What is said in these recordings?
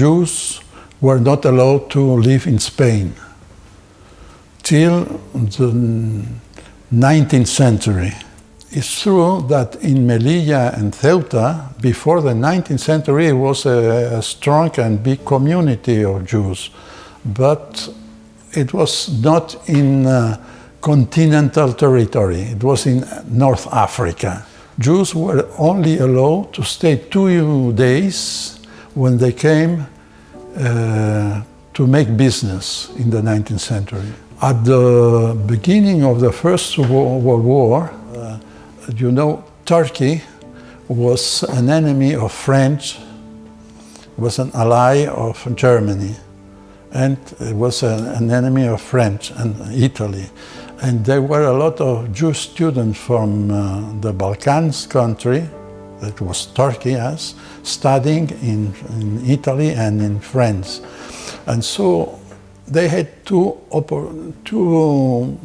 Jews were not allowed to live in Spain till the 19th century. It's true that in Melilla and Ceuta, before the 19th century, it was a, a strong and big community of Jews, but it was not in uh, continental territory, it was in North Africa. Jews were only allowed to stay two days when they came uh, to make business in the 19th century. At the beginning of the First World War, uh, you know, Turkey was an enemy of France, was an ally of Germany, and it was an, enemy of French and Italy. And there were a lot of Jewish students from uh, the Balkans country, that was Turkey as, studying in, in Italy and in France. And so they had two, oppor two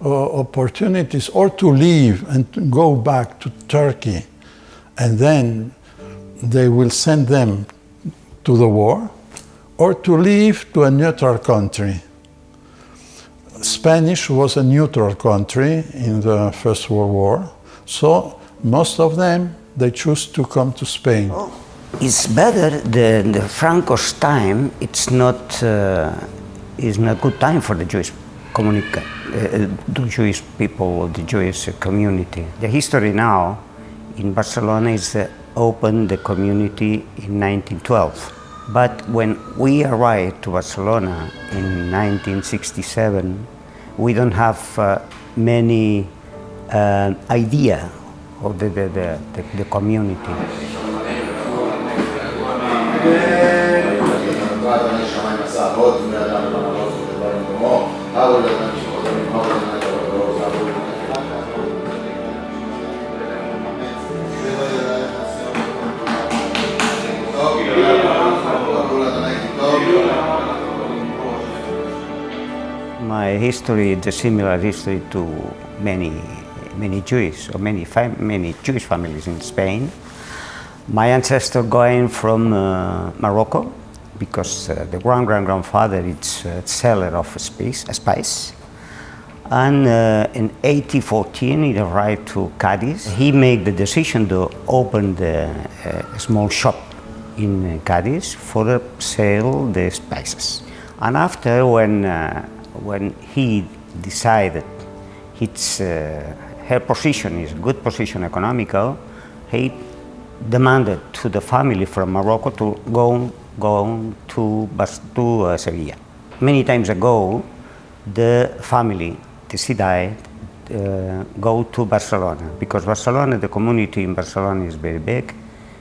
uh, opportunities or to leave and to go back to Turkey and then they will send them to the war or to leave to a neutral country. Spanish was a neutral country in the First World War, so most of them, they choose to come to Spain. Oh. It's better than the Franco's time, it's not, uh, it's not a good time for the Jewish communica uh, the Jewish people, the Jewish community. The history now in Barcelona is uh, opened the community in 1912. But when we arrived to Barcelona in 1967, we don't have uh, many uh, idea of the, the, the, the, the community. My history is a similar history to many, many Jewish or many, many Jewish families in Spain. My ancestor going from uh, Morocco because uh, the grand grand grandfather is a seller of spice, spice. And uh, in 1814 he arrived to Cadiz. He made the decision to open the, uh, a small shop in Cadiz for sell the spices. And after when uh, when he decided his, uh, her position is good position economical, he demanded to the family from Morocco to go, go to, to uh, Sevilla. Many times ago, the family decided uh, go to Barcelona because Barcelona, the community in Barcelona is very big.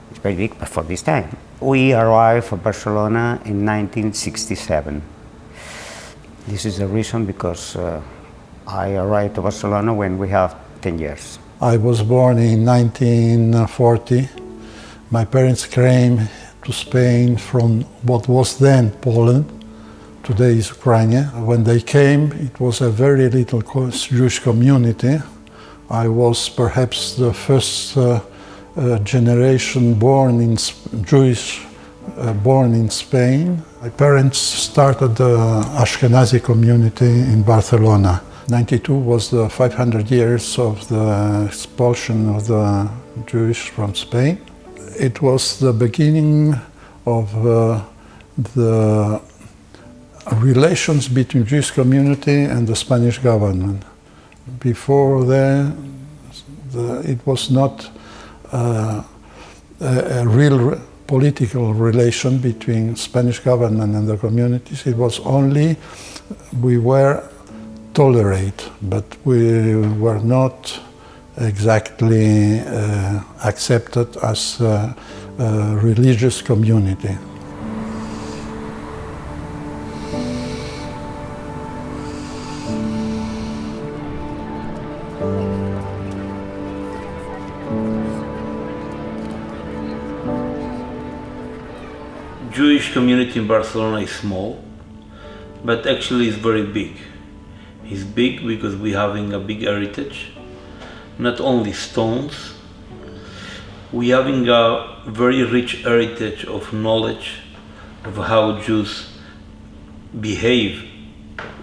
It's very big for this time. We arrived at Barcelona in 1967. This is the reason because uh, I arrived to Barcelona when we have 10 years. I was born in 1940. My parents came to Spain from what was then Poland, today is Ukraine. When they came, it was a very little Jewish community. I was perhaps the first uh, uh, generation born in Jewish uh, born in Spain. My parents started the Ashkenazi community in Barcelona. 92 was the 500 years of the expulsion of the Jewish from Spain. It was the beginning of uh, the relations between Jewish community and the Spanish government. Before that, the, it was not uh, a, a real political relation between Spanish government and the communities. It was only we were tolerate, but we were not exactly uh, accepted as a, a religious community. Jewish community in Barcelona is small, but actually it's very big. It's big because we're having a big heritage, not only stones. we're having a very rich heritage of knowledge of how Jews behave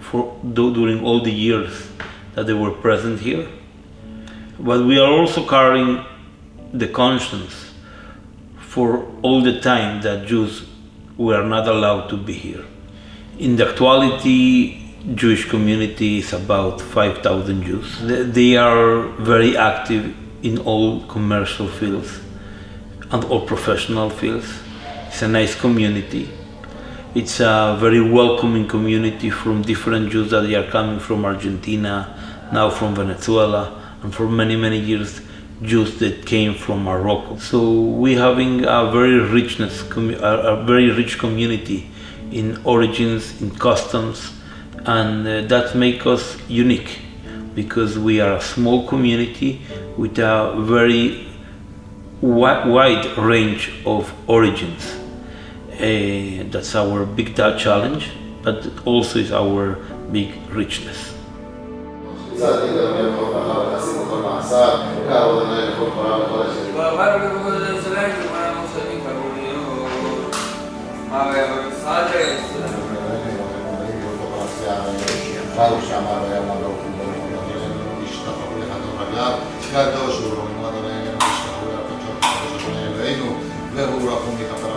for during all the years that they were present here. But we are also carrying the conscience for all the time that Jews were not allowed to be here. In the actuality, Jewish community is about 5,000 Jews. They- are very active in all commercial fields and all professional fields. It's a nice community. It's a very welcoming community from different Jews that are coming from Argentina, now from Venezuela, and for many, many years, Jews that came from Morocco. So we having a very richness, a, very rich community in origins, in customs, and uh, that make us unique because we are a small community with a very wi- wide range of origins. Uh, that's our big challenge, but also is our big richness. Ciao, ciao, ciao, ciao, ciao, ciao, ciao,